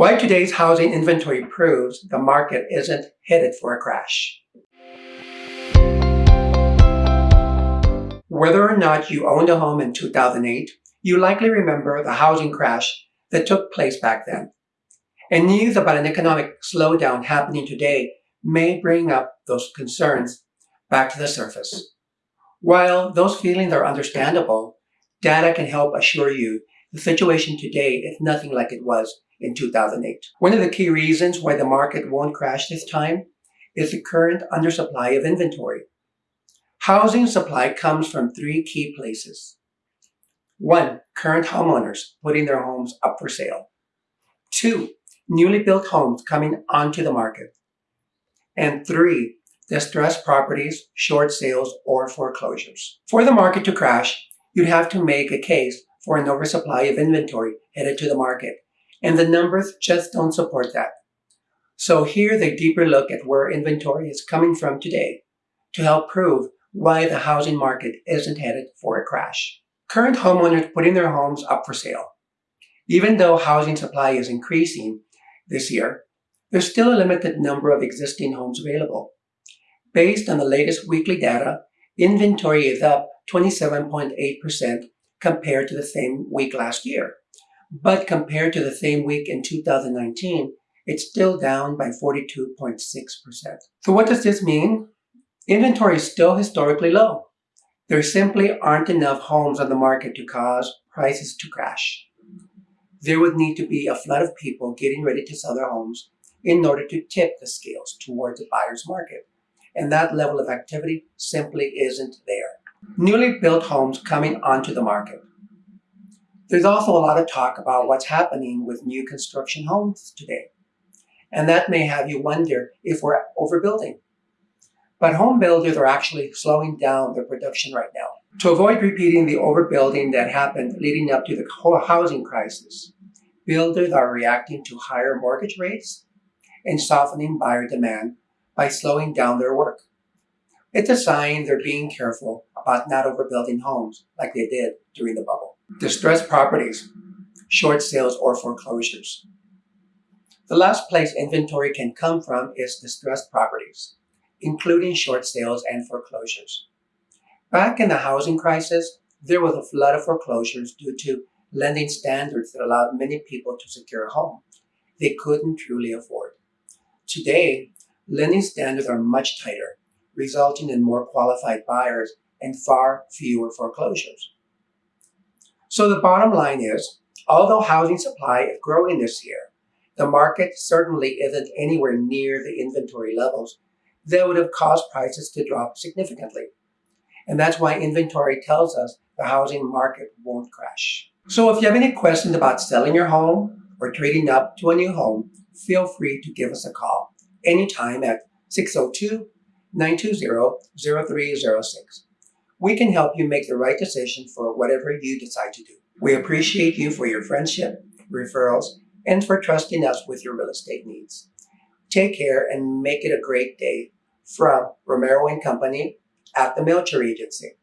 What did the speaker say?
Why today's housing inventory proves the market isn't headed for a crash. Whether or not you owned a home in 2008, you likely remember the housing crash that took place back then. And news about an economic slowdown happening today may bring up those concerns back to the surface. While those feelings are understandable, data can help assure you the situation today is nothing like it was in 2008. One of the key reasons why the market won't crash this time is the current undersupply of inventory. Housing supply comes from three key places. One, current homeowners putting their homes up for sale. Two, newly built homes coming onto the market. And three, distressed properties, short sales, or foreclosures. For the market to crash, you'd have to make a case for an oversupply of inventory headed to the market, and the numbers just don't support that. So here's a deeper look at where inventory is coming from today to help prove why the housing market isn't headed for a crash. Current homeowners putting their homes up for sale. Even though housing supply is increasing this year, there's still a limited number of existing homes available. Based on the latest weekly data, inventory is up 27.8% compared to the same week last year. But compared to the same week in 2019, it's still down by 42.6%. So what does this mean? Inventory is still historically low. There simply aren't enough homes on the market to cause prices to crash. There would need to be a flood of people getting ready to sell their homes in order to tip the scales towards the buyer's market. And that level of activity simply isn't there. Newly built homes coming onto the market. There's also a lot of talk about what's happening with new construction homes today. And that may have you wonder if we're overbuilding. But home builders are actually slowing down their production right now. To avoid repeating the overbuilding that happened leading up to the housing crisis, builders are reacting to higher mortgage rates and softening buyer demand by slowing down their work. It's a sign they're being careful about not overbuilding homes like they did during the bubble. Distressed properties, short sales or foreclosures. The last place inventory can come from is distressed properties, including short sales and foreclosures. Back in the housing crisis, there was a flood of foreclosures due to lending standards that allowed many people to secure a home they couldn't truly afford. Today, lending standards are much tighter, resulting in more qualified buyers and far fewer foreclosures. So the bottom line is, although housing supply is growing this year, the market certainly isn't anywhere near the inventory levels that would have caused prices to drop significantly. And that's why inventory tells us the housing market won't crash. So if you have any questions about selling your home or trading up to a new home, feel free to give us a call anytime at oh 602-920-0306. We can help you make the right decision for whatever you decide to do. We appreciate you for your friendship, referrals, and for trusting us with your real estate needs. Take care and make it a great day from Romero and Company at the Melcher Agency.